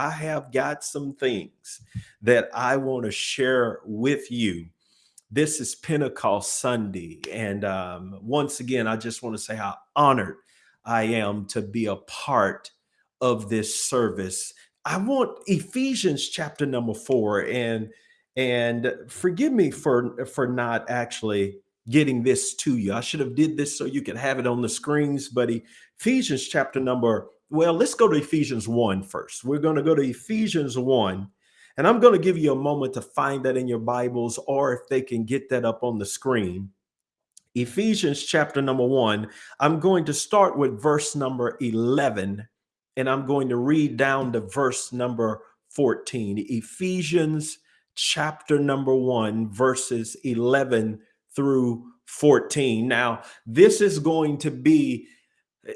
I have got some things that I want to share with you. This is Pentecost Sunday. And um, once again, I just want to say how honored I am to be a part of this service. I want Ephesians chapter number four and and forgive me for for not actually getting this to you. I should have did this so you could have it on the screens, but Ephesians chapter number well, let's go to Ephesians 1 first. We're going to go to Ephesians 1 and I'm going to give you a moment to find that in your Bibles or if they can get that up on the screen. Ephesians chapter number 1. I'm going to start with verse number 11 and I'm going to read down to verse number 14. Ephesians chapter number 1, verses 11 through 14. Now, this is going to be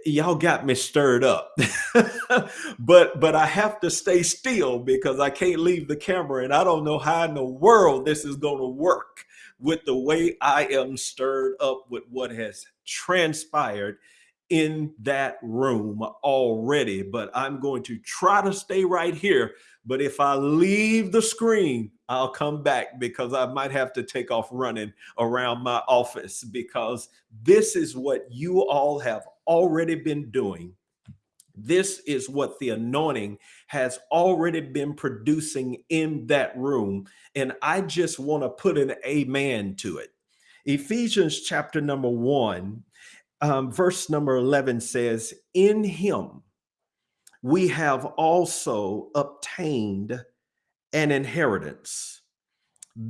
y'all got me stirred up but but i have to stay still because i can't leave the camera and i don't know how in the world this is going to work with the way i am stirred up with what has transpired in that room already, but I'm going to try to stay right here. But if I leave the screen, I'll come back because I might have to take off running around my office because this is what you all have already been doing. This is what the anointing has already been producing in that room. And I just want to put an amen to it. Ephesians chapter number one um, verse number 11 says, In him we have also obtained an inheritance,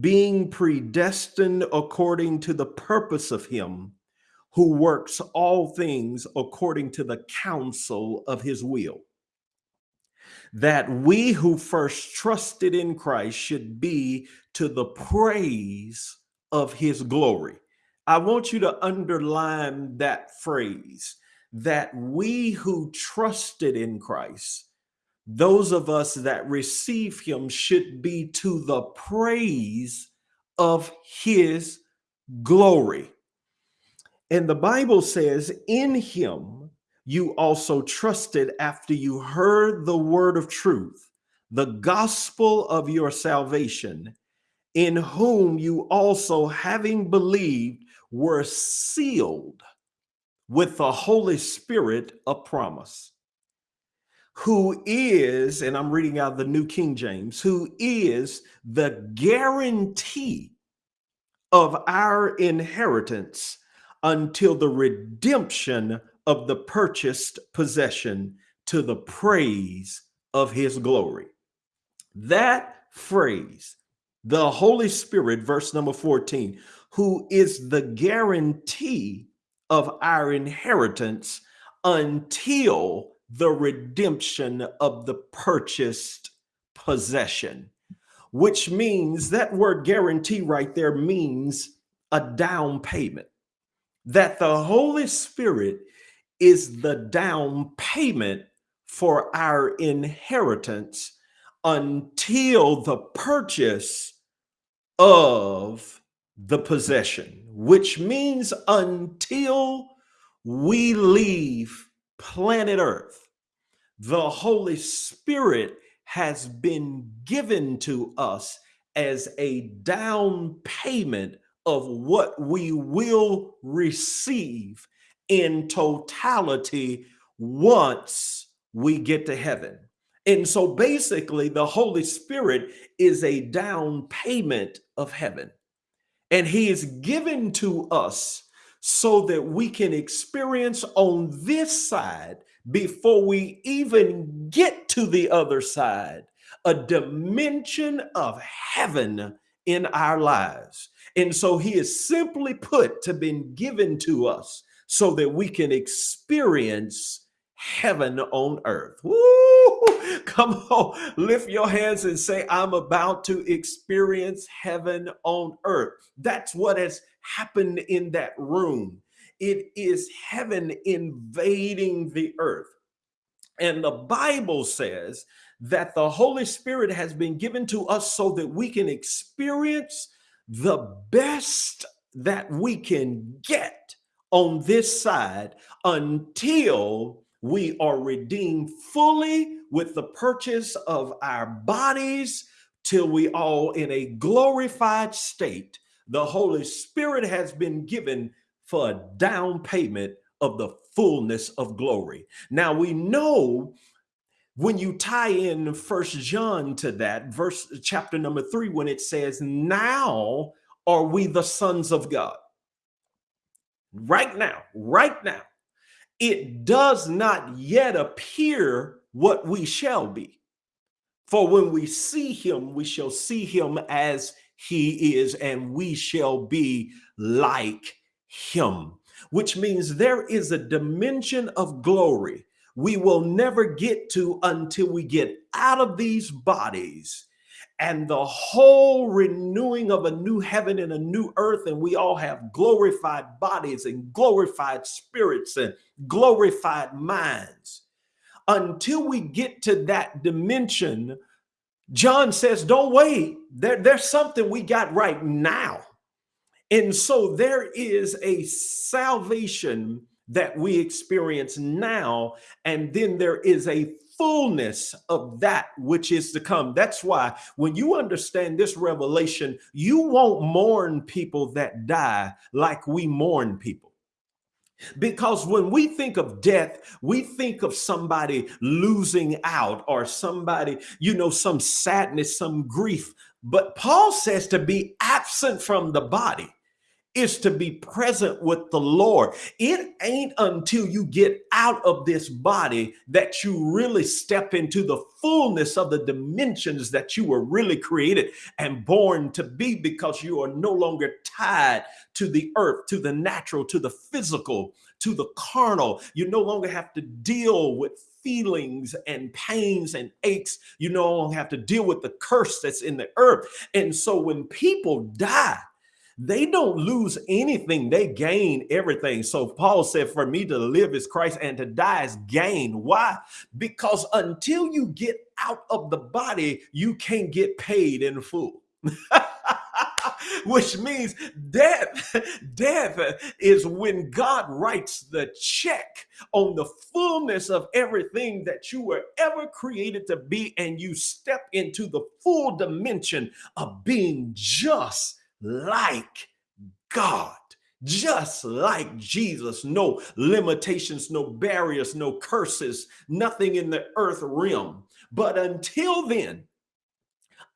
being predestined according to the purpose of him who works all things according to the counsel of his will. That we who first trusted in Christ should be to the praise of his glory. I want you to underline that phrase that we who trusted in Christ, those of us that receive him should be to the praise of his glory. And the Bible says, in him you also trusted after you heard the word of truth, the gospel of your salvation, in whom you also, having believed, were sealed with the Holy Spirit of promise, who is, and I'm reading out the New King James, who is the guarantee of our inheritance until the redemption of the purchased possession to the praise of his glory. That phrase, the Holy Spirit, verse number 14, who is the guarantee of our inheritance until the redemption of the purchased possession, which means that word guarantee right there means a down payment. That the Holy Spirit is the down payment for our inheritance until the purchase of the possession, which means until we leave planet Earth, the Holy Spirit has been given to us as a down payment of what we will receive in totality once we get to heaven. And so basically, the Holy Spirit is a down payment of heaven. And he is given to us so that we can experience on this side before we even get to the other side a dimension of heaven in our lives. And so he is simply put to been given to us so that we can experience heaven on earth. Woo! Come on, lift your hands and say, I'm about to experience heaven on earth. That's what has happened in that room. It is heaven invading the earth. And the Bible says that the Holy Spirit has been given to us so that we can experience the best that we can get on this side until we are redeemed fully with the purchase of our bodies till we all in a glorified state. The Holy Spirit has been given for a down payment of the fullness of glory. Now we know when you tie in first John to that verse chapter number 3 when it says now are we the sons of God. Right now, right now it does not yet appear what we shall be. For when we see him, we shall see him as he is, and we shall be like him, which means there is a dimension of glory we will never get to until we get out of these bodies and the whole renewing of a new heaven and a new earth and we all have glorified bodies and glorified spirits and glorified minds. Until we get to that dimension john says don't wait. There, there's something we got right now. And so there is a salvation that we experience now and then there is a fullness of that which is to come. That's why when you understand this revelation, you won't mourn people that die like we mourn people. Because when we think of death, we think of somebody losing out or somebody, you know, some sadness, some grief. But Paul says to be absent from the body is to be present with the Lord. It ain't until you get out of this body that you really step into the fullness of the dimensions that you were really created and born to be because you are no longer tied to the earth, to the natural, to the physical, to the carnal. You no longer have to deal with feelings and pains and aches. You no longer have to deal with the curse that's in the earth. And so when people die, they don't lose anything, they gain everything. So Paul said, For me to live is Christ and to die is gain. Why? Because until you get out of the body, you can't get paid in full. which means death death is when god writes the check on the fullness of everything that you were ever created to be and you step into the full dimension of being just like God, just like Jesus. No limitations, no barriers, no curses, nothing in the earth realm. But until then,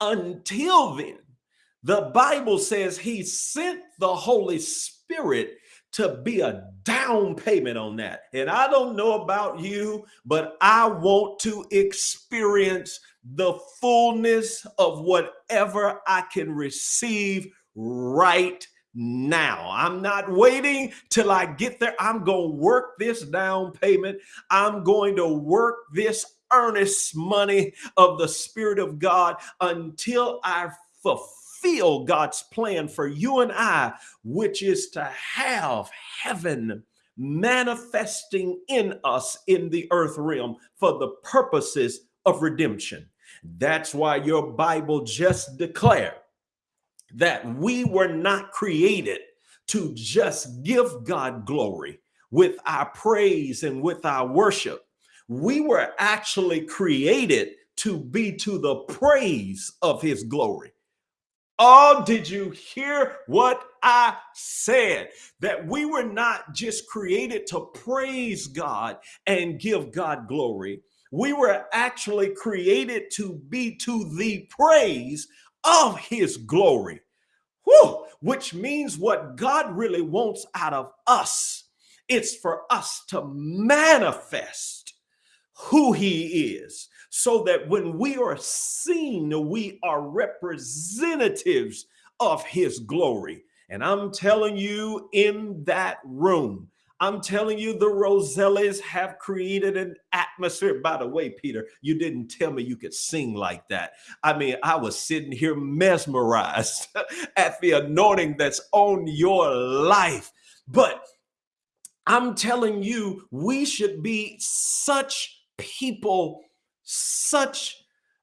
until then, the Bible says he sent the Holy Spirit to be a down payment on that. And I don't know about you, but I want to experience the fullness of whatever I can receive right now. I'm not waiting till I get there. I'm going to work this down payment. I'm going to work this earnest money of the Spirit of God until I fulfill God's plan for you and I, which is to have heaven manifesting in us in the earth realm for the purposes of redemption. That's why your Bible just declared that we were not created to just give God glory with our praise and with our worship. We were actually created to be to the praise of his glory. Oh, did you hear what I said? That we were not just created to praise God and give God glory. We were actually created to be to the praise of his glory. Whew, which means what God really wants out of us, it's for us to manifest who he is so that when we are seen, we are representatives of his glory. And I'm telling you, in that room, I'm telling you, the Rosellis have created an atmosphere. By the way, Peter, you didn't tell me you could sing like that. I mean, I was sitting here mesmerized at the anointing that's on your life. But I'm telling you, we should be such people, such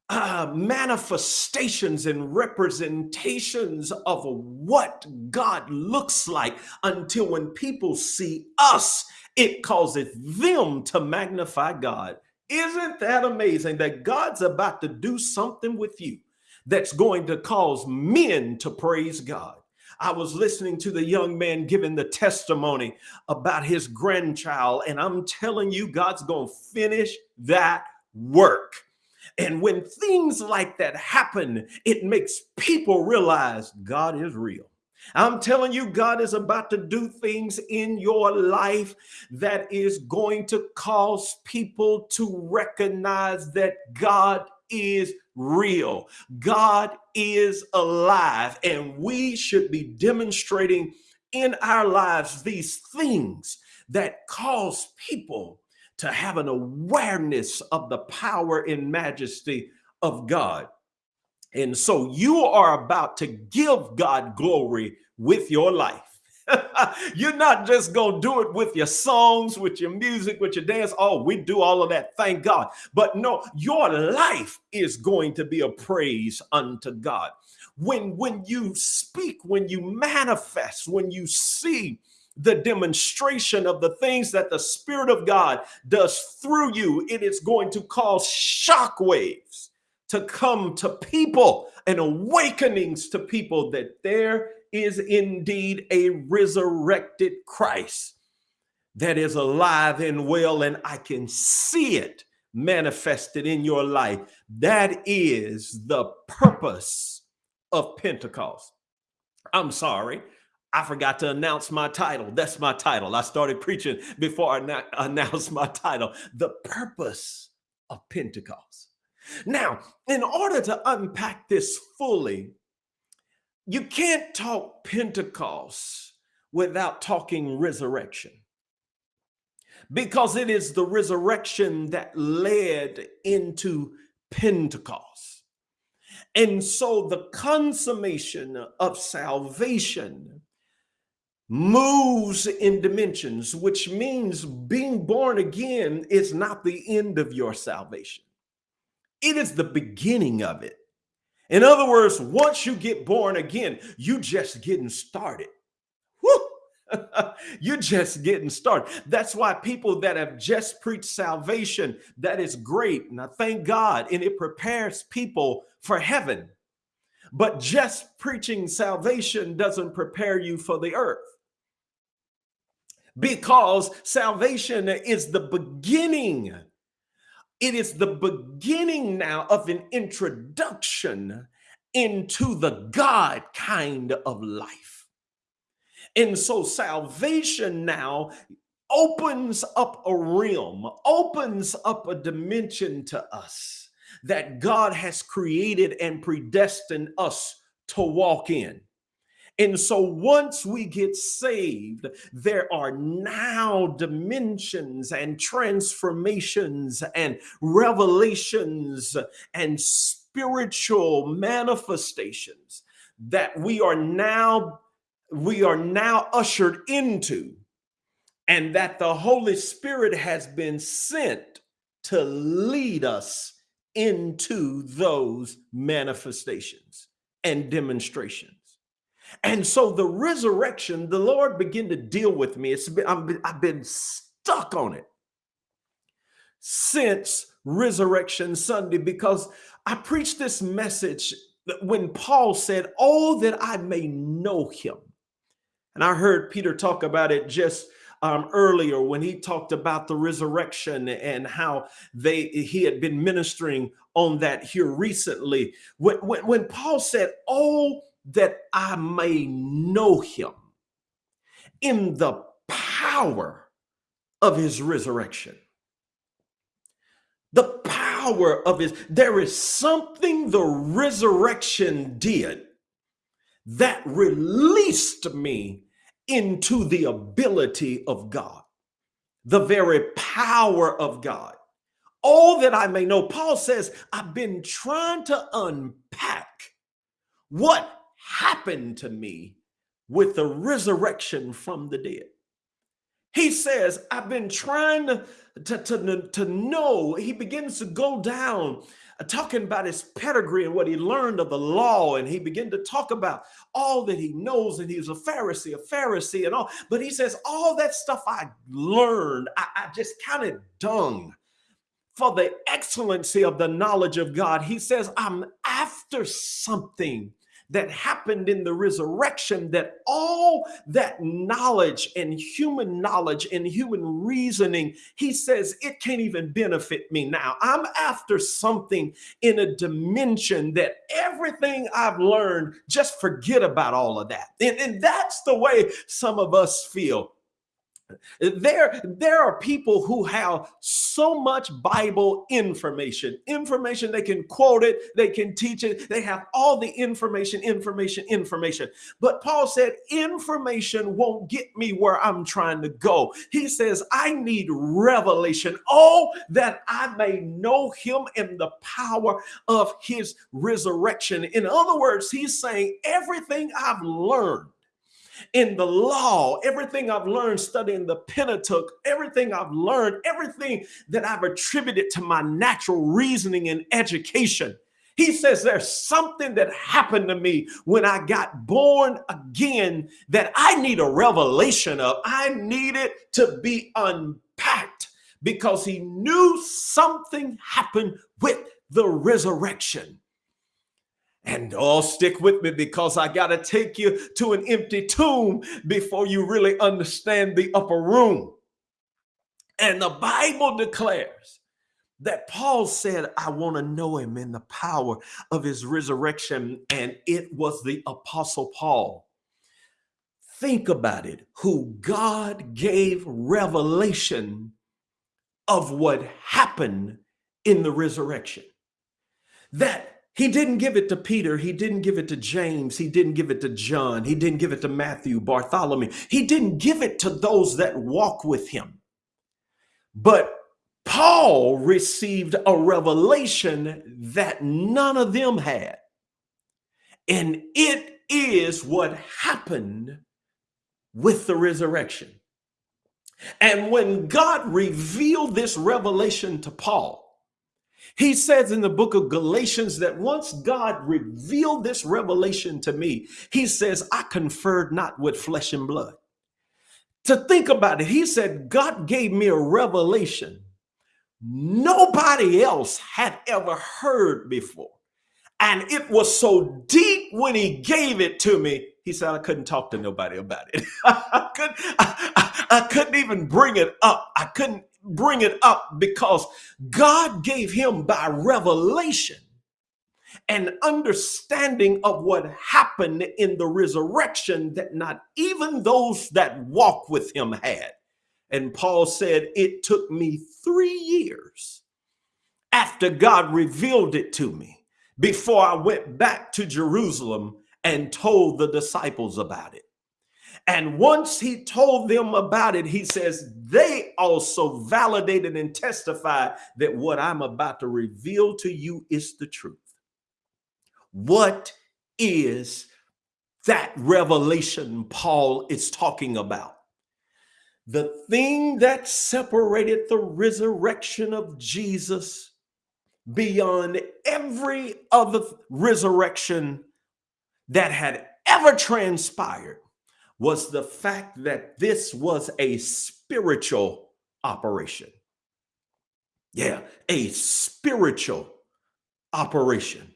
uh, manifestations and representations of what God looks like until when people see us it causes them to magnify God. Isn't that amazing that God's about to do something with you that's going to cause men to praise God? I was listening to the young man giving the testimony about his grandchild, and I'm telling you, God's going to finish that work. And when things like that happen, it makes people realize God is real. I'm telling you, God is about to do things in your life that is going to cause people to recognize that God is real. God is alive, and we should be demonstrating in our lives these things that cause people to have an awareness of the power and majesty of God. And so you are about to give God glory with your life. You're not just going to do it with your songs, with your music, with your dance. Oh, we do all of that. Thank God. But no, your life is going to be a praise unto God. When when you speak, when you manifest, when you see the demonstration of the things that the Spirit of God does through you, it is going to cause shock waves to come to people and awakenings to people that there is indeed a resurrected Christ that is alive and well, and I can see it manifested in your life. That is the purpose of Pentecost. I'm sorry. I forgot to announce my title. That's my title. I started preaching before I announced my title. The purpose of Pentecost. Now, in order to unpack this fully, you can't talk Pentecost without talking resurrection because it is the resurrection that led into Pentecost. And so the consummation of salvation moves in dimensions, which means being born again is not the end of your salvation. It is the beginning of it. In other words, once you get born again, you just getting started. You're just getting started. That's why people that have just preached salvation, that is great. And I thank God, and it prepares people for heaven. But just preaching salvation doesn't prepare you for the earth. Because salvation is the beginning it is the beginning now of an introduction into the God kind of life. And so salvation now opens up a realm, opens up a dimension to us that God has created and predestined us to walk in. And so once we get saved, there are now dimensions and transformations and revelations and spiritual manifestations that we are now we are now ushered into and that the Holy Spirit has been sent to lead us into those manifestations and demonstrations. And so the resurrection, the Lord began to deal with me. It's been, I've been, stuck on it since Resurrection Sunday because I preached this message when Paul said, Oh, that I may know him. And I heard Peter talk about it just um, earlier when he talked about the resurrection and how they he had been ministering on that here recently. When, when, when Paul said, Oh, that I may know him in the power of his resurrection. The power of his, there is something the resurrection did that released me into the ability of God, the very power of God. All that I may know. Paul says, I've been trying to unpack what happened to me with the resurrection from the dead. He says, I've been trying to, to, to, to know. He begins to go down uh, talking about his pedigree and what he learned of the law. And he began to talk about all that he knows. And he's a Pharisee, a Pharisee, and all. But he says, All that stuff I learned, I, I just counted dung for the excellency of the knowledge of God. He says, I'm after something that happened in the resurrection that all that knowledge and human knowledge and human reasoning, he says, it can't even benefit me now. I'm after something in a dimension that everything I've learned, just forget about all of that. And, and that's the way some of us feel. There, there are people who have so much Bible information, information they can quote it, they can teach it, they have all the information, information, information. But Paul said, information won't get me where I'm trying to go. He says, I need revelation. Oh, that I may know him in the power of his resurrection. In other words, he's saying, everything I've learned in the law, everything I've learned studying the Pentateuch, everything I've learned, everything that I've attributed to my natural reasoning and education. He says there's something that happened to me when I got born again that I need a revelation of. I need it to be unpacked because he knew something happened with the resurrection. And oh, stick with me because I got to take you to an empty tomb before you really understand the upper room. And the Bible declares that Paul said, I want to know him in the power of his resurrection. And it was the Apostle Paul. Think about it, who God gave revelation of what happened in the resurrection. That he didn't give it to Peter. He didn't give it to James. He didn't give it to John. He didn't give it to Matthew, Bartholomew. He didn't give it to those that walk with him. But Paul received a revelation that none of them had. And it is what happened with the resurrection. And when God revealed this revelation to Paul, he says in the book of Galatians that once God revealed this revelation to me, he says, I conferred not with flesh and blood. To think about it, he said, God gave me a revelation nobody else had ever heard before. And it was so deep when he gave it to me, he said, I couldn't talk to nobody about it. I, couldn't, I, I, couldn't even bring it up. I couldn't bring it up because God gave him by revelation an understanding of what happened in the resurrection that not even those that walk with him had. And Paul said, It took me three years after God revealed it to me before I went back to Jerusalem and told the disciples about it. And once he told them about it, he says, they also validated and testified that what I'm about to reveal to you is the truth. What is that revelation Paul is talking about? The thing that separated the resurrection of Jesus beyond every other resurrection that had ever transpired was the fact that this was a spiritual operation. Yeah, a spiritual operation.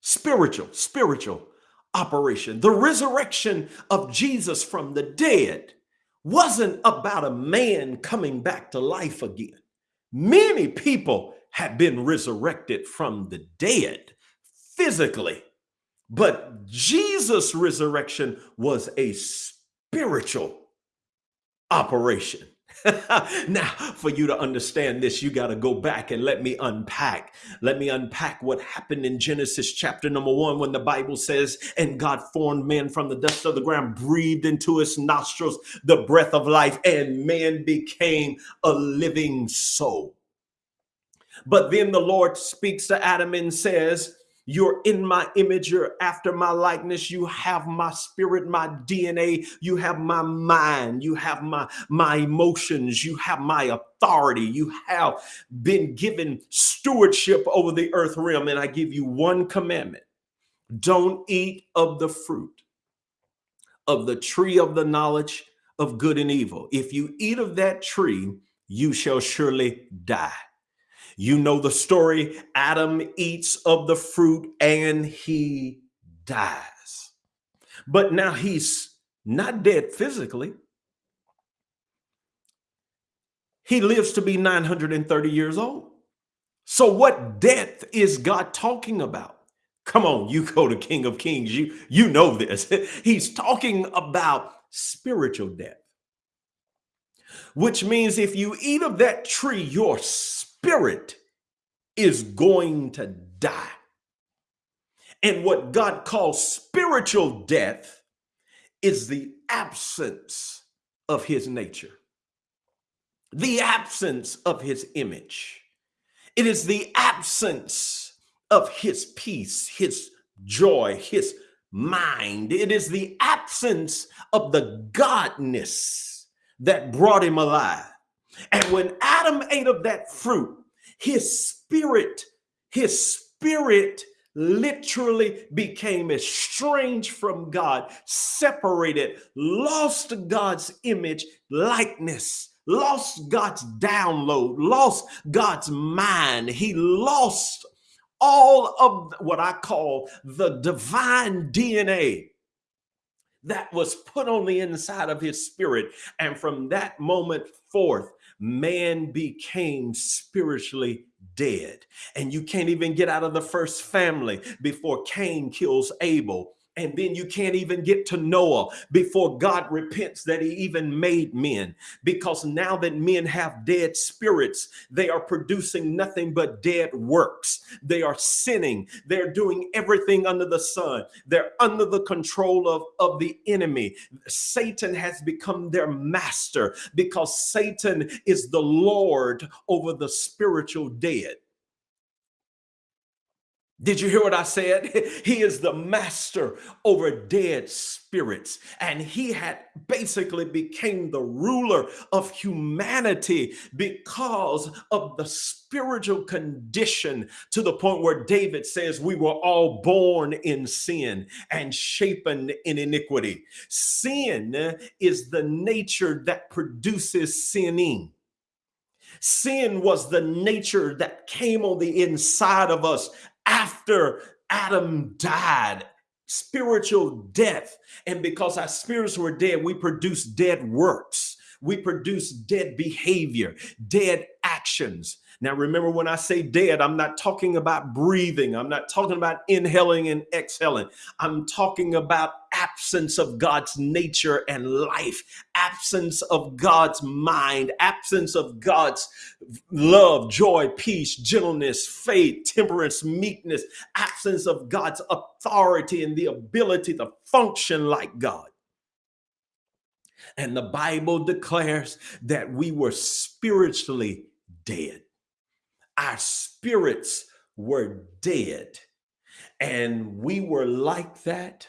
Spiritual, spiritual operation. The resurrection of Jesus from the dead wasn't about a man coming back to life again. Many people have been resurrected from the dead physically but Jesus' resurrection was a spiritual operation. now, for you to understand this, you got to go back and let me unpack. Let me unpack what happened in Genesis chapter number one when the Bible says, And God formed man from the dust of the ground, breathed into his nostrils the breath of life, and man became a living soul. But then the Lord speaks to Adam and says, You're in my image. You're after my likeness. You have my spirit, my DNA. You have my mind. You have my, my emotions. You have my authority. You have been given stewardship over the earth realm. And I give you one commandment. Don't eat of the fruit of the tree of the knowledge of good and evil. If you eat of that tree, you shall surely die. You know the story. Adam eats of the fruit and he dies. But now he's not dead physically. He lives to be 930 years old. So what death is God talking about? Come on, you go to King of Kings. You, you know this. He's talking about spiritual death, which means if you eat of that tree, your spirit is going to die. And what God calls spiritual death is the absence of his nature, the absence of his image. It is the absence of his peace, his joy, his mind. It is the absence of the godness that brought him alive. And when Adam ate of that fruit, his spirit, his spirit literally became estranged from God, separated, lost God's image, likeness, lost God's download, lost God's mind. He lost all of what I call the divine DNA that was put on the inside of his spirit. And from that moment forth, man became spiritually dead. And you can't even get out of the first family before Cain kills Abel. And then you can't even get to Noah before God repents that he even made men. Because now that men have dead spirits, they are producing nothing but dead works. They are sinning. They're doing everything under the sun. They're under the control of, of the enemy. Satan has become their master because Satan is the Lord over the spiritual dead. Did you hear what I said? He is the master over dead spirits. And he had basically became the ruler of humanity because of the spiritual condition to the point where David says we were all born in sin and shapen in iniquity. Sin is the nature that produces sinning. Sin was the nature that came on the inside of us after Adam died, spiritual death. And because our spirits were dead, we produce dead works. We produce dead behavior, dead actions. Now, remember when I say dead, I'm not talking about breathing. I'm not talking about inhaling and exhaling. I'm talking about absence of God's nature and life, absence of God's mind, absence of God's love, joy, peace, gentleness, faith, temperance, meekness, absence of God's authority and the ability to function like God. And the Bible declares that we were spiritually dead our spirits were dead. And we were like that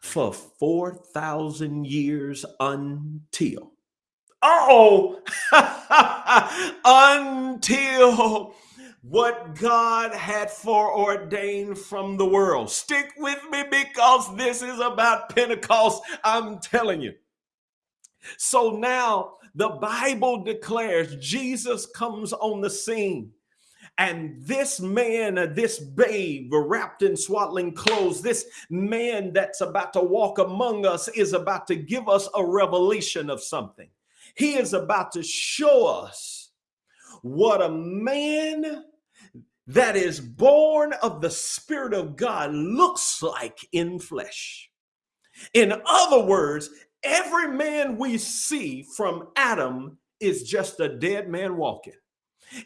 for 4,000 years until, oh, until what God had foreordained from the world. Stick with me because this is about Pentecost. I'm telling you. So now the Bible declares Jesus comes on the scene. And this man, this babe wrapped in swaddling clothes, this man that's about to walk among us is about to give us a revelation of something. He is about to show us what a man that is born of the Spirit of God looks like in flesh. In other words, Every man we see from Adam is just a dead man walking.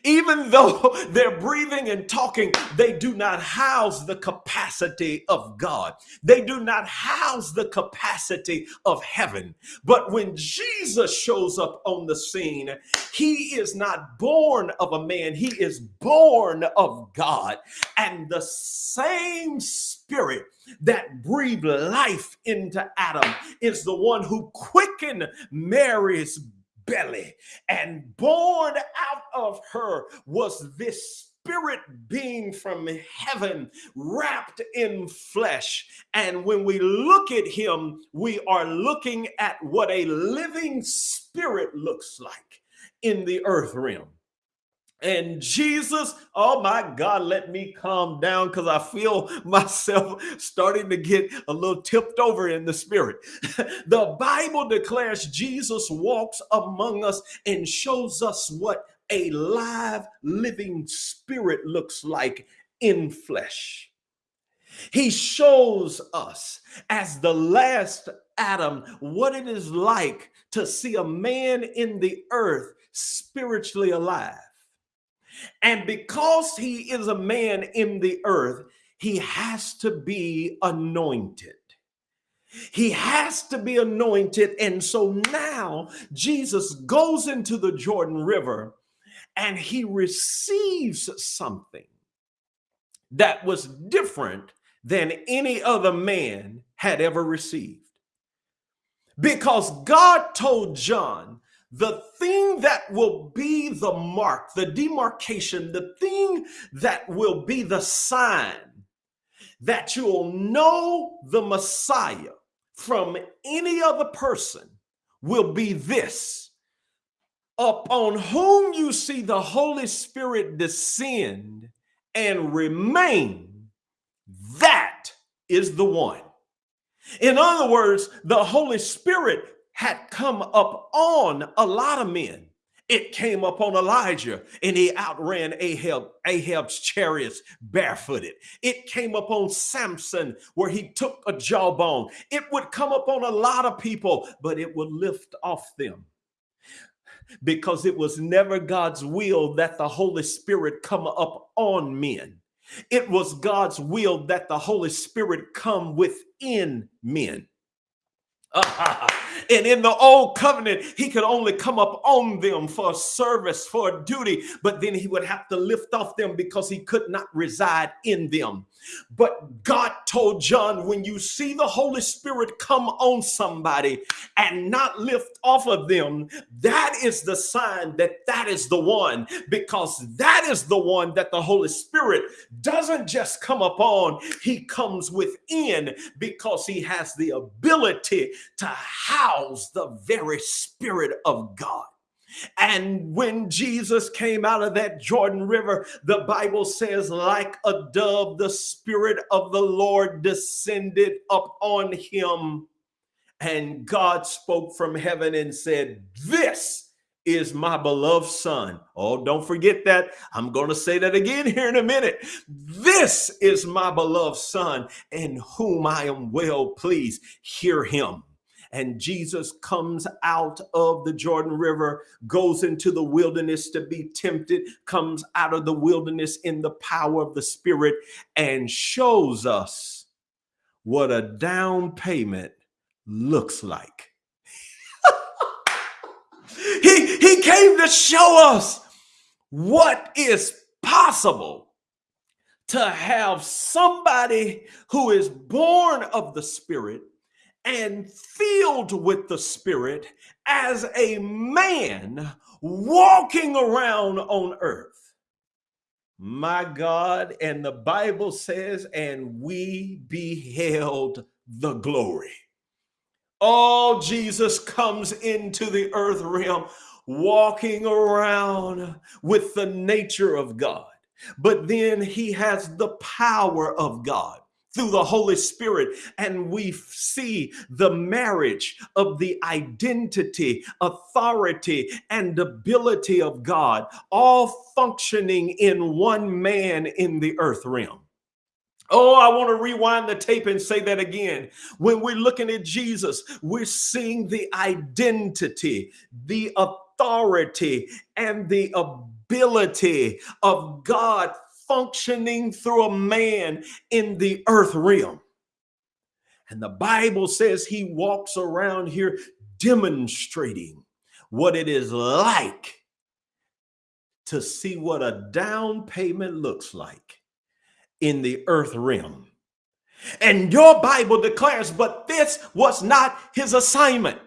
Even though they're breathing and talking, they do not house the capacity of God. They do not house the capacity of heaven. But when Jesus shows up on the scene, he is not born of a man, he is born of God. And the same spirit that breathed life into Adam is the one who quickened Mary's belly. And born out of her was this spirit being from heaven wrapped in flesh. And when we look at him, we are looking at what a living spirit looks like in the earth realm. And Jesus, oh my God, let me calm down because I feel myself starting to get a little tipped over in the spirit. the Bible declares Jesus walks among us and shows us what a live, living spirit looks like in flesh. He shows us as the last Adam what it is like to see a man in the earth spiritually alive. And because he is a man in the earth, he has to be anointed. He has to be anointed. And so now Jesus goes into the Jordan River and he receives something that was different than any other man had ever received. Because God told John the thing that will be the mark, the demarcation, the thing that will be the sign that you'll know the Messiah from any other person will be this upon whom you see the Holy Spirit descend and remain, that is the one. In other words, the Holy Spirit had come up on a lot of men. It came upon Elijah and he outran Ahab, Ahab's chariots barefooted. It came upon Samson where he took a jawbone. It would come upon a lot of people, but it would lift off them because it was never God's will that the Holy Spirit come up on men. It was God's will that the Holy Spirit come within men. and in the old covenant, he could only come up on them for service, for duty, but then he would have to lift off them because he could not reside in them. But God told John, when you see the Holy Spirit come on somebody and not lift off of them, that is the sign that that is the one, because that is the one that the Holy Spirit doesn't just come upon, he comes within because he has the ability to house the very Spirit of God. And when Jesus came out of that Jordan River, the Bible says, like a dove, the Spirit of the Lord descended upon him. And God spoke from heaven and said, This is my beloved son. Oh, don't forget that. I'm going to say that again here in a minute. This is my beloved son in whom I am well pleased. Hear him and Jesus comes out of the Jordan River, goes into the wilderness to be tempted, comes out of the wilderness in the power of the Spirit, and shows us what a down payment looks like. he, he came to show us what is possible to have somebody who is born of the Spirit and filled with the Spirit as a man walking around on earth. My God, and the Bible says, and we beheld the glory. Oh, Jesus comes into the earth realm walking around with the nature of God, but then he has the power of God through the Holy Spirit, and we see the marriage of the identity, authority, and ability of God all functioning in one man in the earth realm. Oh, I want to rewind the tape and say that again. When we're looking at Jesus, we're seeing the identity, the authority, and the ability of God functioning through a man in the earth realm. And the Bible says he walks around here demonstrating what it is like to see what a down payment looks like in the earth realm. And your Bible declares, but this was not his assignment.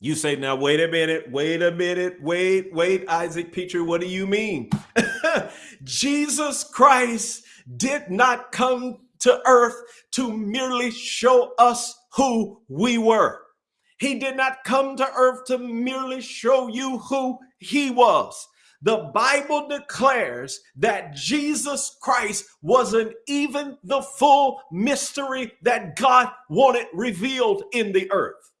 You say, now, wait a minute, wait a minute, wait, wait, Isaac Petrie, what do you mean? Jesus Christ did not come to earth to merely show us who we were. He did not come to earth to merely show you who he was. The Bible declares that Jesus Christ wasn't even the full mystery that God wanted revealed in the earth.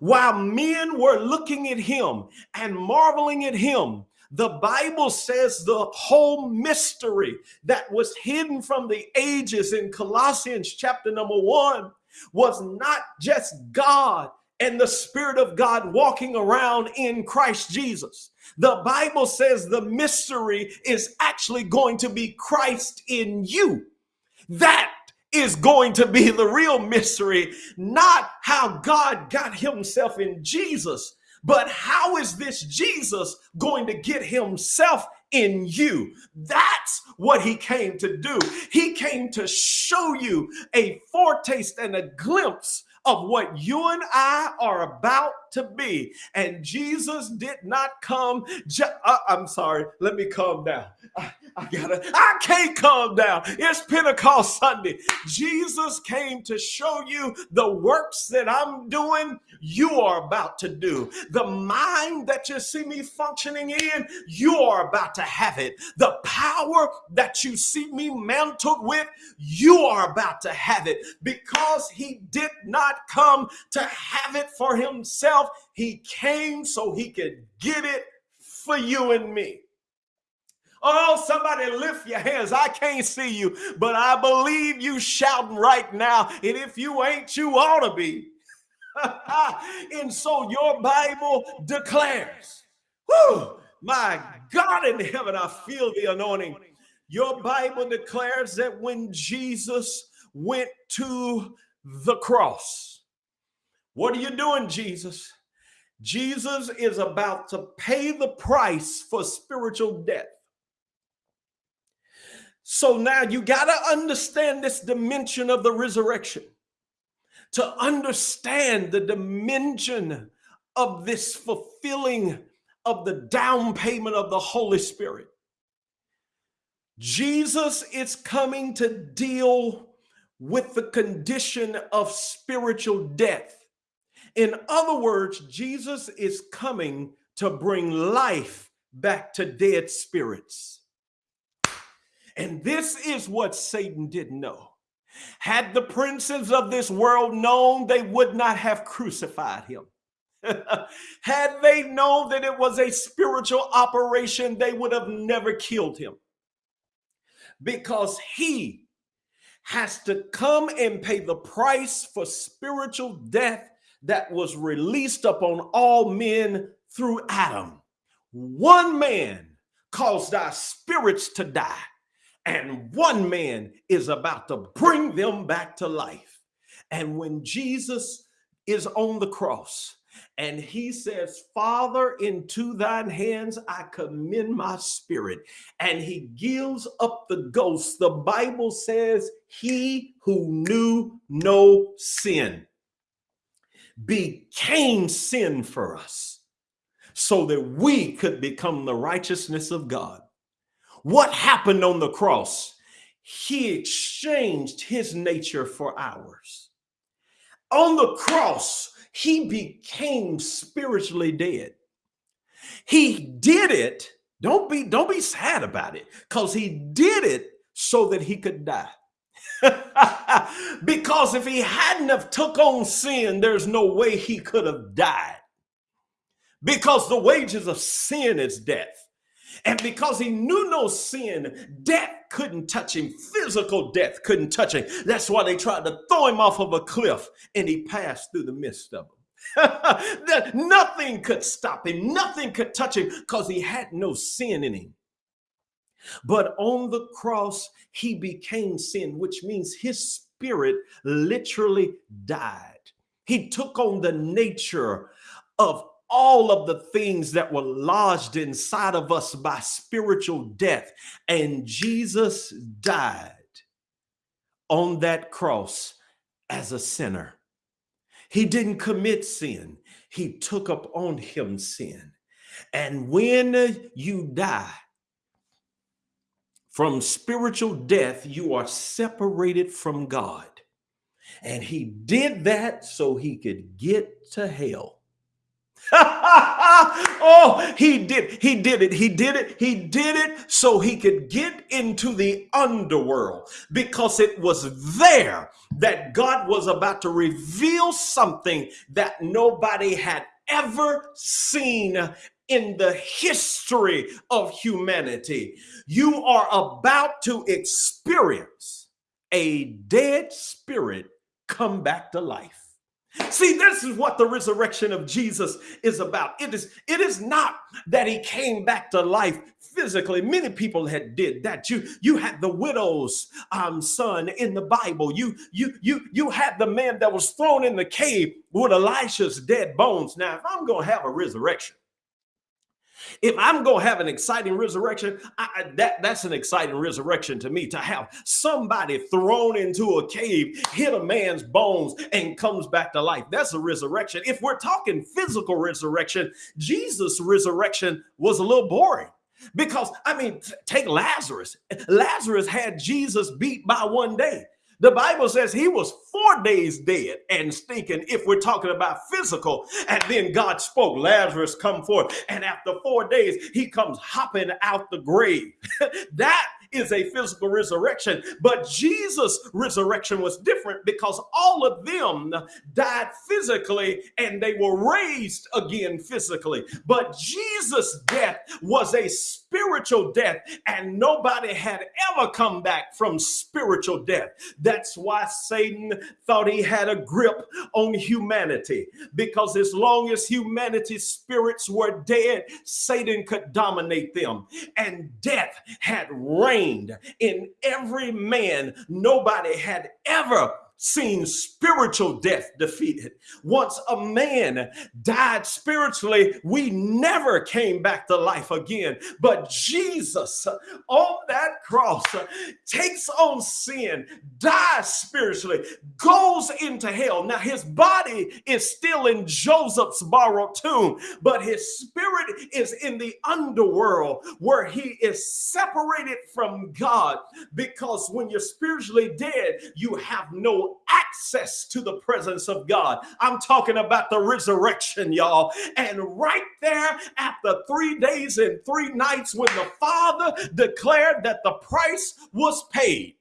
While men were looking at him and marveling at him, the Bible says the whole mystery that was hidden from the ages in Colossians chapter number one was not just God and the Spirit of God walking around in Christ Jesus. The Bible says the mystery is actually going to be Christ in you. That is going to be the real mystery, not how God got himself in Jesus, but how is this Jesus going to get himself in you? That's what he came to do. He came to show you a foretaste and a glimpse of what you and I are about to be. And Jesus did not come. Ju- uh, I'm sorry. Let me calm down. I, gotta. I can't calm down. It's Pentecost Sunday. Jesus came to show you the works that I'm doing. You are about to do the mind that you see me functioning in. You are about to have it. The power that you see me mantled with. You are about to have it because He did not come to have it for Himself. He came so he could get it for you and me. Oh, somebody lift your hands. I can't see you, but I believe you shouting right now. And if you ain't, you ought to be. and so your Bible declares, whew, my God in heaven, I feel the anointing. Your Bible declares that when Jesus went to the cross, what are you doing, Jesus? Jesus is about to pay the price for spiritual death. So now you got to understand this dimension of the resurrection. To understand the dimension of this fulfilling of the down payment of the Holy Spirit. Jesus is coming to deal with the condition of spiritual death. In other words, Jesus is coming to bring life back to dead spirits. And this is what Satan didn't know. Had the princes of this world known, they would not have crucified him. Had they known that it was a spiritual operation, they would have never killed him. Because he has to come and pay the price for spiritual death that was released upon all men through Adam. One man caused our spirits to die, and one man is about to bring them back to life. And when Jesus is on the cross, and he says, Father, into thine hands I commend my spirit. And he gives up the ghost. The Bible says, He who knew no sin became sin for us so that we could become the righteousness of God. What happened on the cross? He exchanged his nature for ours. On the cross, he became spiritually dead. He did it. Don't be don't be sad about it cuz he did it so that he could die. because if he hadn't have took on sin, there's no way he could have died. Because the wages of sin is death. And because he knew no sin, death couldn't touch him. Physical death couldn't touch him. That's why they tried to throw him off of a cliff and he passed through the midst of them. that nothing could stop him, nothing could touch him because he had no sin in him. But on the cross, he became sin, which means his spirit literally died. He took on the nature of all of the things that were lodged inside of us by spiritual death. And Jesus died on that cross as a sinner. He didn't commit sin. He took up on him sin. And when you die from spiritual death, you are separated from God. And he did that so he could get to hell. oh, he did. He did it. He did it. He did it so he could get into the underworld because it was there that God was about to reveal something that nobody had ever seen in the history of humanity. You are about to experience a dead spirit come back to life. See, this is what the resurrection of Jesus is about. It is, it is not that he came back to life physically. Many people had did that. You, you had the widow's um, son in the Bible. You, you, you, you had the man that was thrown in the cave with Elisha's dead bones. Now, if I'm going to have a resurrection, if I'm going to have an exciting resurrection, I, that, that's an exciting resurrection to me to have somebody thrown into a cave, hit a man's bones, and comes back to life. That's a resurrection. If we're talking physical resurrection, Jesus' resurrection was a little boring. Because, I mean, take Lazarus. Lazarus had Jesus beat by one day. The Bible says he was four days dead and stinking, if we're talking about physical. And then God spoke, Lazarus, come forth. And after four days, he comes hopping out the grave. that is a physical resurrection. But Jesus' resurrection was different because all of them died physically and they were raised again physically. But Jesus' death was a spiritual death, and nobody had ever come back from spiritual death. That's why Satan thought he had a grip on humanity because as long as humanity's spirits were dead, Satan could dominate them, and death had reigned in every man. Nobody had ever seen spiritual death defeated. Once a man died spiritually, we never came back to life again. But Jesus on that cross takes on sin, dies spiritually, goes into hell. Now, his body is still in Joseph's borrowed tomb, but his spirit is in the underworld where he is separated from God because when you're spiritually dead, you have no access to the presence of God. I'm talking about the resurrection, y'all. And right there, after three days and three nights, when the Father declared that the price was paid,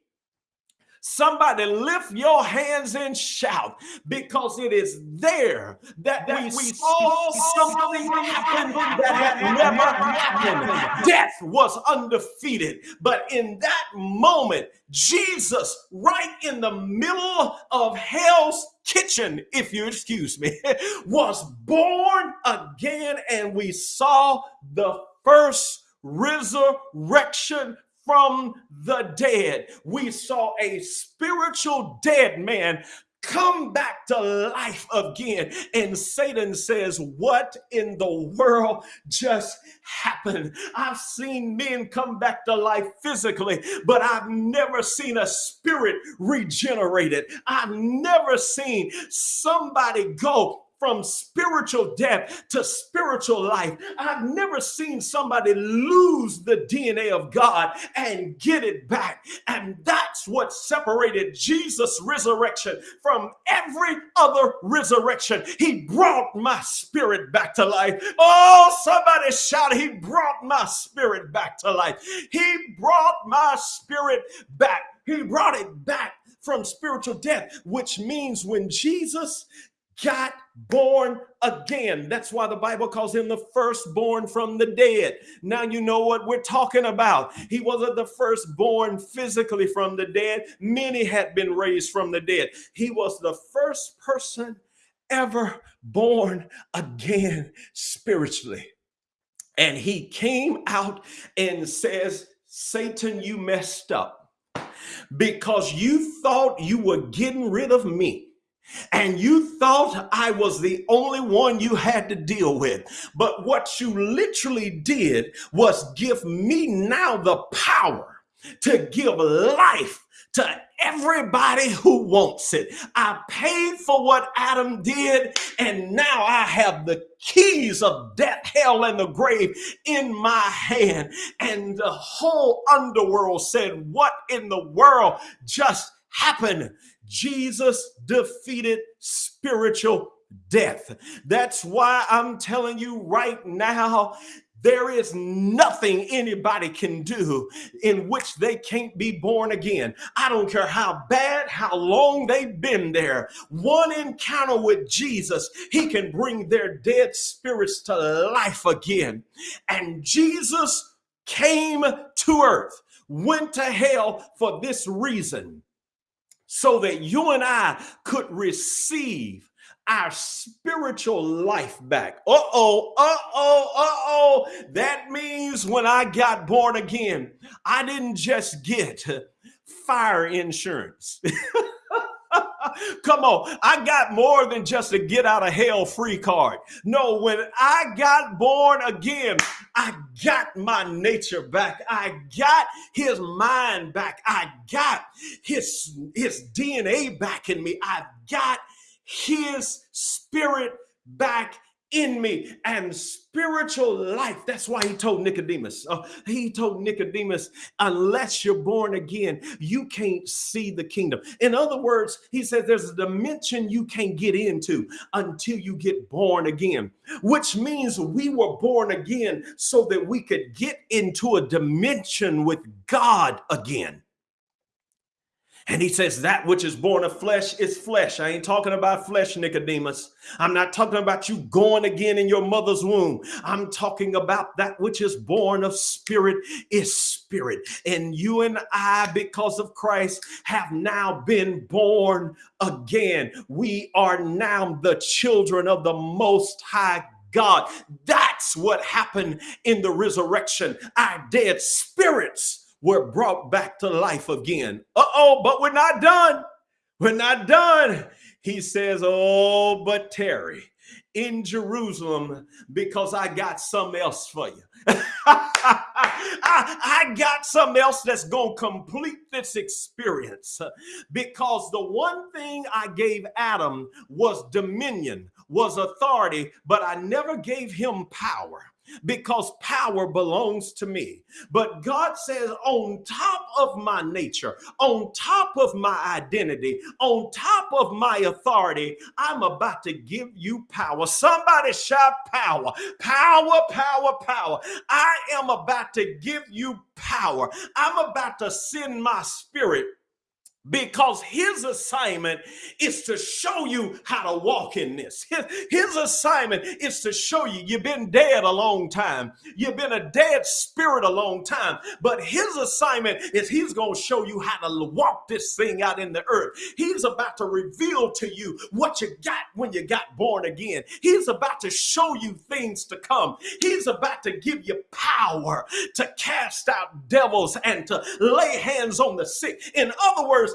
Somebody lift your hands and shout because it is there that, that we, we saw something happen that had never happened. Death was undefeated. But in that moment, Jesus, right in the middle of hell's kitchen, if you excuse me, was born again, and we saw the first resurrection from the dead. We saw a spiritual dead man come back to life again. And Satan says, What in the world just happened? I've seen men come back to life physically, but I've never seen a spirit regenerated. I've never seen somebody go from spiritual death to spiritual life. I've never seen somebody lose the DNA of God and get it back. And that's what separated Jesus' resurrection from every other resurrection. He brought my spirit back to life. Oh, somebody shout, He brought my spirit back to life. He brought my spirit back. He brought it back from spiritual death, which means when Jesus got born again. That's why the Bible calls him the firstborn from the dead. Now you know what we're talking about. He wasn't the firstborn physically from the dead, many had been raised from the dead. He was the first person ever born again spiritually. And he came out and says, Satan, you messed up because you thought you were getting rid of me. And you thought I was the only one you had to deal with. But what you literally did was give me now the power to give life to everybody who wants it. I paid for what Adam did, and now I have the keys of death, hell, and the grave in my hand. And the whole underworld said, What in the world just happened? Jesus defeated spiritual death. That's why I'm telling you right now there is nothing anybody can do in which they can't be born again. I don't care how bad, how long they've been there. One encounter with Jesus, he can bring their dead spirits to life again. And Jesus came to earth, went to hell for this reason so that you and I could receive our spiritual life back. Uh oh, uh oh, uh oh. That means when I got born again, I didn't just get fire insurance. Come on, I got more than just a get out of hell free card. No, when I got born again, I got my nature back. I got his mind back. I got his his DNA back in me. I got his spirit back in me and spiritual life. That's why he told Nicodemus, uh, he told Nicodemus, unless you're born again, you can't see the kingdom. In other words, he says there's a dimension you can't get into until you get born again, which means we were born again so that we could get into a dimension with God again. And he says, That which is born of flesh is flesh. I ain't talking about flesh, Nicodemus. I'm not talking about you going again in your mother's womb. I'm talking about that which is born of spirit is spirit. And you and I, because of Christ, have now been born again. We are now the children of the Most High God. That's what happened in the resurrection. Our dead spirits were brought back to life again. Uh oh, but we're not done. We're not done. He says, Oh, but tarry in Jerusalem because I got something else for you. I, I, got something else that's going to complete this experience because the one thing I gave Adam was dominion, was authority, but I never gave him power because power belongs to me. But God says, on top of my nature, on top of my identity, on top of my authority, I'm about to give you power. Somebody shout power, power, power, power. I am about to give you power. I'm about to send my spirit because his assignment is to show you how to walk in this. His, assignment is to show you you've been dead a long time. You've been a dead spirit a long time. But his assignment is he's going to show you how to walk this thing out in the earth. He's about to reveal to you what you got when you got born again. He's about to show you things to come. He's about to give you power to cast out devils and to lay hands on the sick. In other words,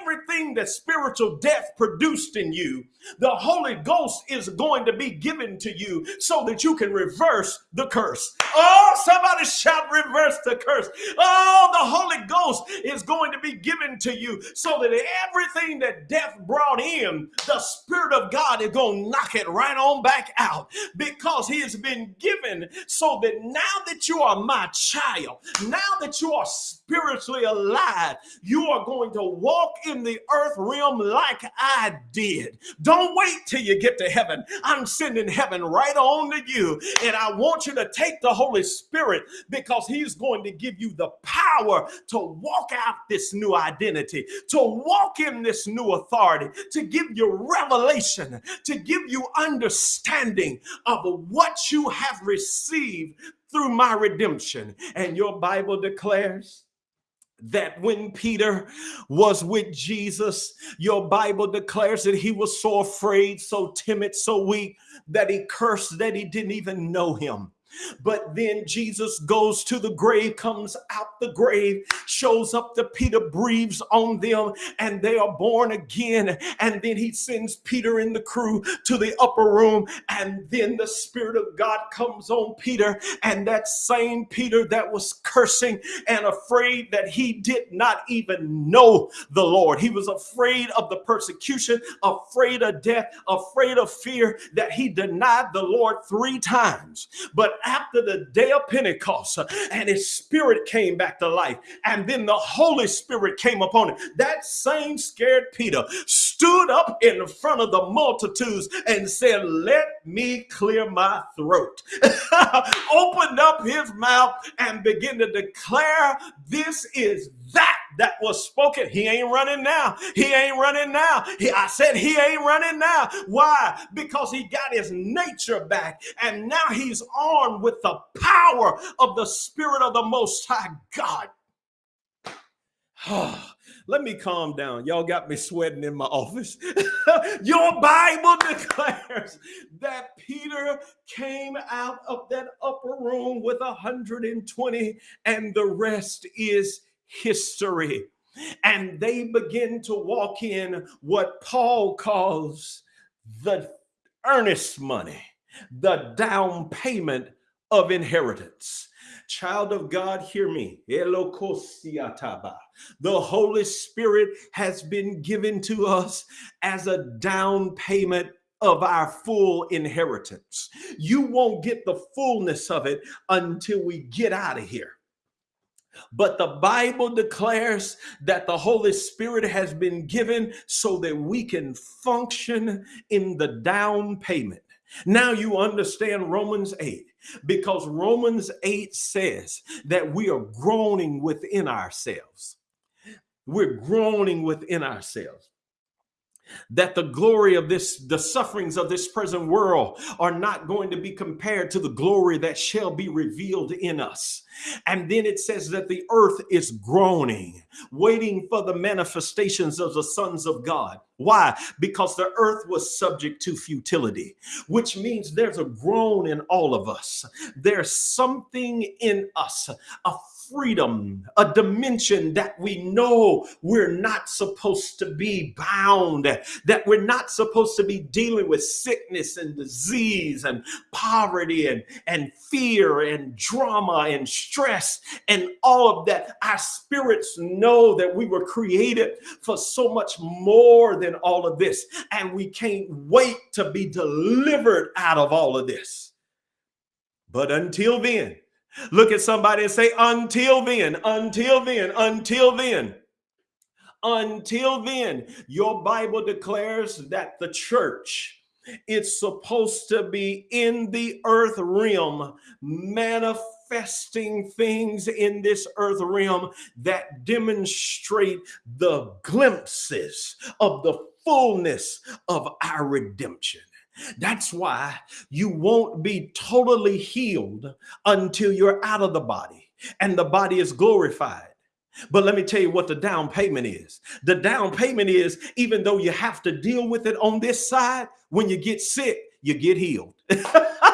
everything that spiritual death produced in you, the Holy Ghost is going to be given to you so that you can reverse the curse. Oh, somebody shout, reverse the curse. Oh, the Holy Ghost is going to be given to you so that everything that death brought in, the Spirit of God is going to knock it right on back out because He has been given so that now that you are my child, now that you are spiritually alive, you are going to walk in the earth realm like I did. Don't wait till you get to heaven. I'm sending heaven right on to you. And I want you to take the Holy Spirit because He's going to give you the power to walk out this new identity, to walk in this new authority, to give you revelation, to give you understanding of what you have received through my redemption. And your Bible declares that when Peter was with Jesus, your Bible declares that he was so afraid, so timid, so weak that he cursed that he didn't even know him. But then Jesus goes to the grave, comes out the grave, shows up to Peter, breathes on them, and they are born again. And then he sends Peter and the crew to the upper room. And then the Spirit of God comes on Peter. And that same Peter that was cursing and afraid that he did not even know the Lord, he was afraid of the persecution, afraid of death, afraid of fear, that he denied the Lord three times. But after the day of Pentecost and his spirit came back to life. And then the Holy Spirit came upon him. That same scared Peter stood up in front of the multitudes and said, Let me clear my throat. Opened up his mouth and began to declare, This is that that was spoken. He ain't running now. He ain't running now. He, I said he ain't running now. Why? Because he got his nature back and now he's armed with the power of the Spirit of the Most High God. Let me calm down. Y'all got me sweating in my office. Your Bible declares that Peter came out of that upper room with 120, and the rest is history. And they begin to walk in what Paul calls the earnest money, the down payment of inheritance. Child of God, hear me. The Holy Spirit has been given to us as a down payment of our full inheritance. You won't get the fullness of it until we get out of here. But the Bible declares that the Holy Spirit has been given so that we can function in the down payment. Now you understand Romans 8 because Romans 8 says that we are groaning within ourselves. We're groaning within ourselves that the glory of this, the sufferings of this present world are not going to be compared to the glory that shall be revealed in us. And then it says that the earth is groaning, waiting for the manifestations of the sons of God. Why? Because the earth was subject to futility, which means there's a groan in all of us. There's something in us, a freedom, a dimension that we know we're not supposed to be bound, that we're not supposed to be dealing with sickness and disease and poverty and, and fear and drama and stress and all of that. Our spirits know that we were created for so much more than all of this, and we can't wait to be delivered out of all of this. But until then, Look at somebody and say, until then, until then, until then. Until then, your Bible declares that the church it's supposed to be in the earth realm, manifesting things in this earth realm that demonstrate the glimpses of the fullness of our redemption. That's why you won't be totally healed until you're out of the body and the body is glorified. But let me tell you what the down payment is. The down payment is even though you have to deal with it on this side, when you get sick, you get healed.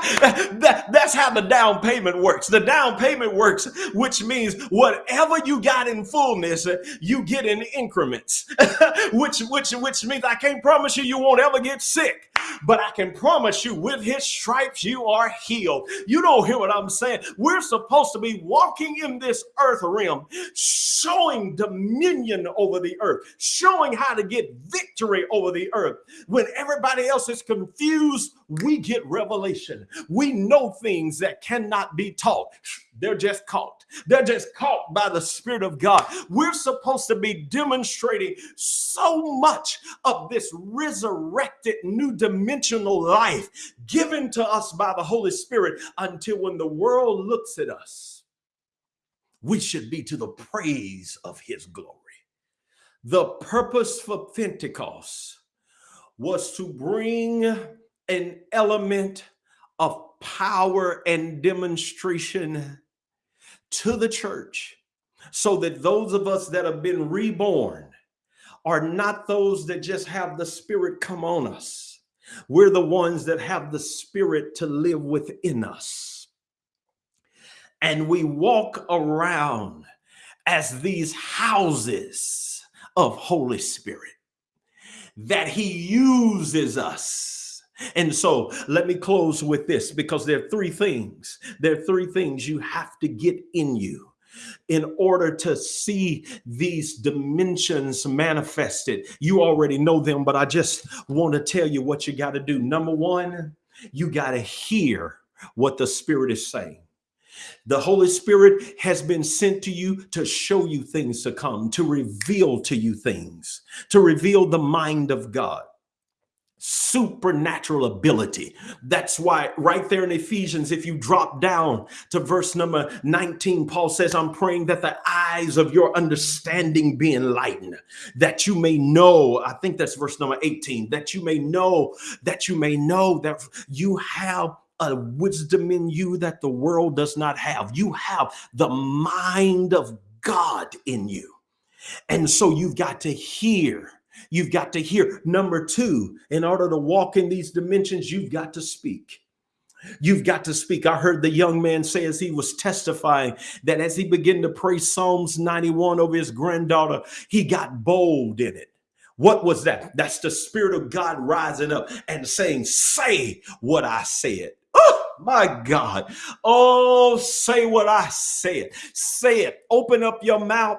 that, that's how the down payment works. The down payment works, which means whatever you got in fullness, you get in increments, which which which means I can't promise you you won't ever get sick, but I can promise you with his stripes you are healed. You don't hear what I'm saying. We're supposed to be walking in this earth realm, showing dominion over the earth, showing how to get victory over the earth. When everybody else is confused, we get revelation. We know things that cannot be taught. They're just caught. They're just caught by the Spirit of God. We're supposed to be demonstrating so much of this resurrected new dimensional life given to us by the Holy Spirit until when the world looks at us, we should be to the praise of His glory. The purpose for Pentecost was to bring an element of power and demonstration to the church so that those of us that have been reborn are not those that just have the Spirit come on us. We're the ones that have the Spirit to live within us. And we walk around as these houses of Holy Spirit that He uses us. And so let me close with this because there are three things. There are three things you have to get in you in order to see these dimensions manifested. You already know them, but I just want to tell you what you got to do. Number one, you got to hear what the Spirit is saying. The Holy Spirit has been sent to you to show you things to come, to reveal to you things, to reveal the mind of God supernatural ability. That's why right there in Ephesians, if you drop down to verse number 19, Paul says, I'm praying that the eyes of your understanding be enlightened, that you may know, I think that's verse number 18, that you may know, that you may know that you have a wisdom in you that the world does not have. You have the mind of God in you. And so you've got to hear You've got to hear. Number two, in order to walk in these dimensions, you've got to speak. You've got to speak. I heard the young man say as he was testifying that as he began to pray Psalms 91 over his granddaughter, he got bold in it. What was that? That's the Spirit of God rising up and saying, Say what I said. Oh, my God. Oh, say what I said. Say it. Open up your mouth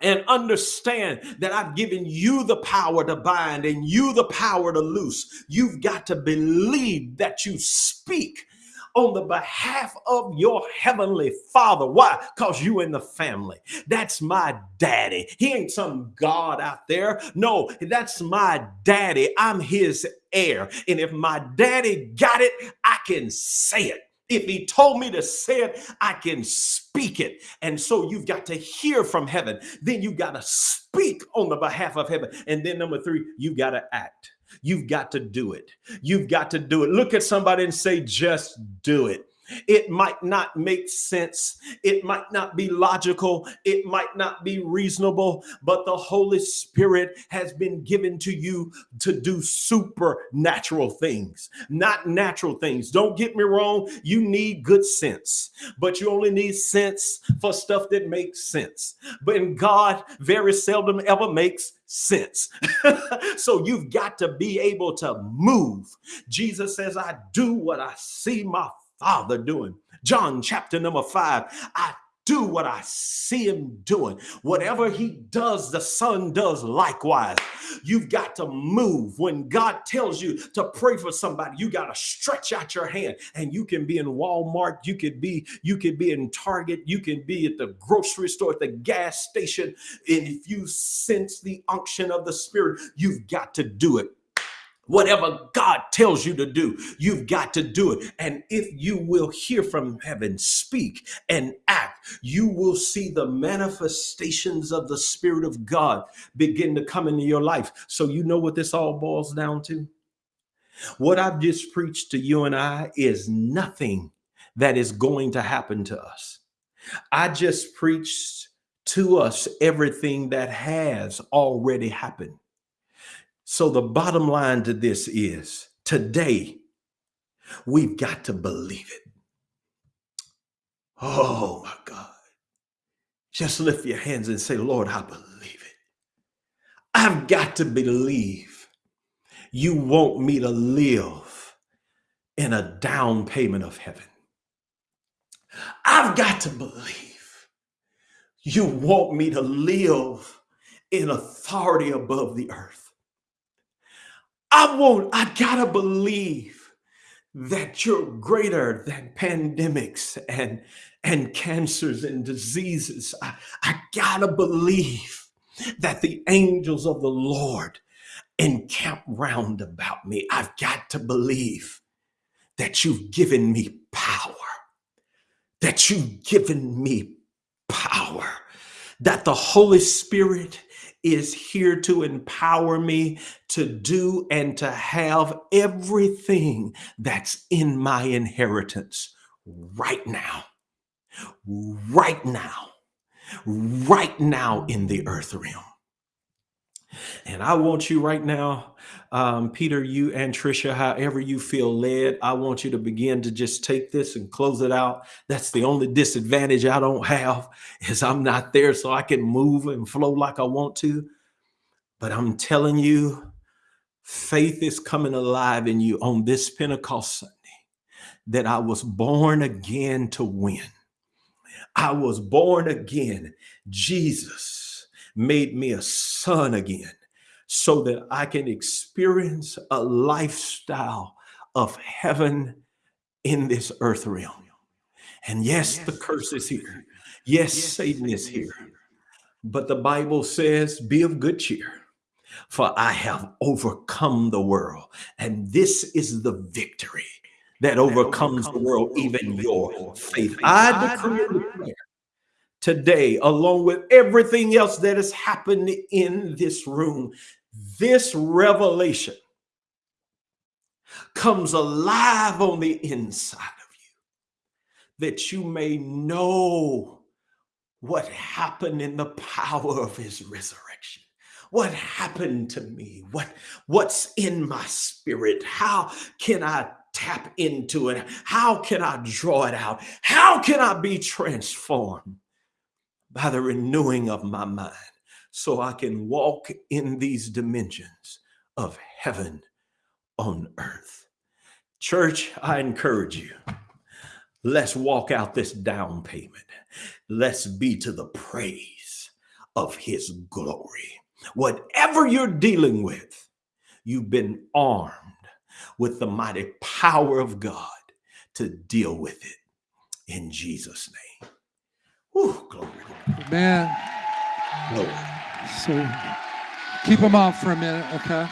and understand that I've given you the power to bind and you the power to loose. You've got to believe that you speak on the behalf of your heavenly father. Why? Because you in the family. That's my daddy. He ain't some God out there. No, that's my daddy. I'm his heir. And if my daddy got it, I can say it. If he told me to say it, I can speak it. And so you've got to hear from heaven. Then you've got to speak on the behalf of heaven. And then number three, you've got to act. You've got to do it. You've got to do it. Look at somebody and say, just do it. It might not make sense. It might not be logical. It might not be reasonable, but the Holy Spirit has been given to you to do supernatural things, not natural things. Don't get me wrong. You need good sense, but you only need sense for stuff that makes sense. But in God, very seldom ever makes sense. so you've got to be able to move. Jesus says, I do what I see my Father doing. John chapter number five. I do what I see him doing. Whatever he does, the son does likewise. You've got to move. When God tells you to pray for somebody, you got to stretch out your hand and you can be in Walmart. You could be, you could be in Target. You can be at the grocery store, at the gas station. And if you sense the unction of the spirit, you've got to do it. Whatever God tells you to do, you've got to do it. And if you will hear from heaven, speak and act, you will see the manifestations of the Spirit of God begin to come into your life. So, you know what this all boils down to? What I've just preached to you and I is nothing that is going to happen to us. I just preached to us everything that has already happened. So the bottom line to this is today, we've got to believe it. Oh my God. Just lift your hands and say, Lord, I believe it. I've got to believe you want me to live in a down payment of heaven. I've got to believe you want me to live in authority above the earth. I won't, I gotta believe that you're greater than pandemics and and cancers and diseases. I, I gotta believe that the angels of the Lord encamp round about me. I've got to believe that you've given me power, that you've given me power, that the Holy Spirit is here to empower me to do and to have everything that's in my inheritance right now. Right now. right now in the earth realm. And I want you right now, um, Peter, you and Trisha, however you feel led, I want you to begin to just take this and close it out. That's the only disadvantage I don't have is I'm not there so I can move and flow like I want to. But I'm telling you, faith is coming alive in you on this Pentecost Sunday that I was born again to win. I was born again. Jesus made me a son again so that I can experience a lifestyle of heaven in this earth realm. And yes, yes the curse is here. Yes, yes Satan is here. But the Bible says, be of good cheer, for I have overcome the world. And this is the victory that overcomes the world, even your faith. I decree today, along with everything else that has happened in this room, this revelation comes alive on the inside of you that you may know what happened in the power of his resurrection. What happened to me? What what's in my spirit? How can i tap into it? How can i draw it out? How can i be transformed by the renewing of my mind so I can walk in these dimensions of heaven on earth. Church, I encourage you. Let's walk out this down payment. Let's be to the praise of his glory. Whatever you're dealing with, you've been armed with the mighty power of God to deal with it in Jesus' name. Whew, glory. Man. Glory. So keep them off for a minute, okay?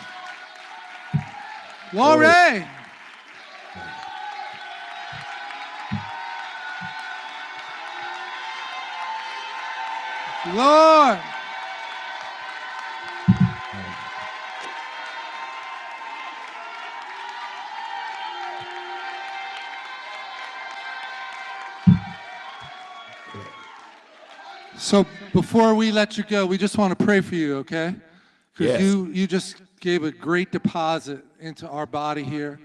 Glory! Lord! So before we let you go, we just want to pray for you, okay? Because yes. you, you just gave a great deposit into our body here,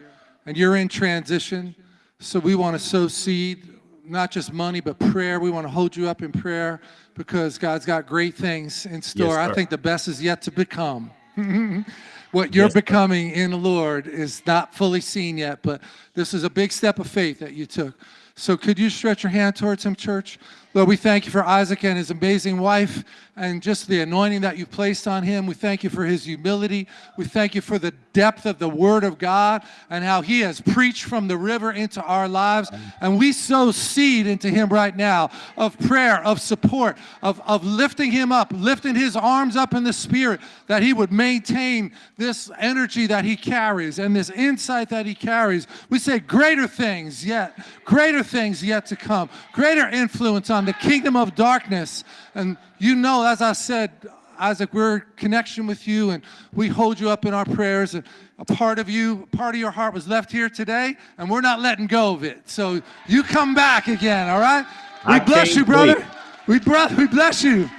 and you're in transition. So we want to sow seed, not just money, but prayer. We want to hold you up in prayer because God's got great things in store. Yes, I think the best is yet to become. what you're yes, becoming in the Lord is not fully seen yet, but this is a big step of faith that you took. So could you stretch your hand towards him, church? Lord, we thank you for Isaac and his amazing wife and just the anointing that you've placed on him. We thank you for his humility. We thank you for the depth of the word of God and how he has preached from the river into our lives. And we sow seed into him right now of prayer, of support, of, of lifting him up, lifting his arms up in the spirit, that he would maintain this energy that he carries and this insight that he carries. We say greater things yet, greater things yet to come, greater influence on the kingdom of darkness. And you know, as I said, Isaac, we're in connection with you and we hold you up in our prayers. And a part of you, part of your heart was left here today and we're not letting go of it. So you come back again, all right? We I bless you, brother. We, bro we bless you.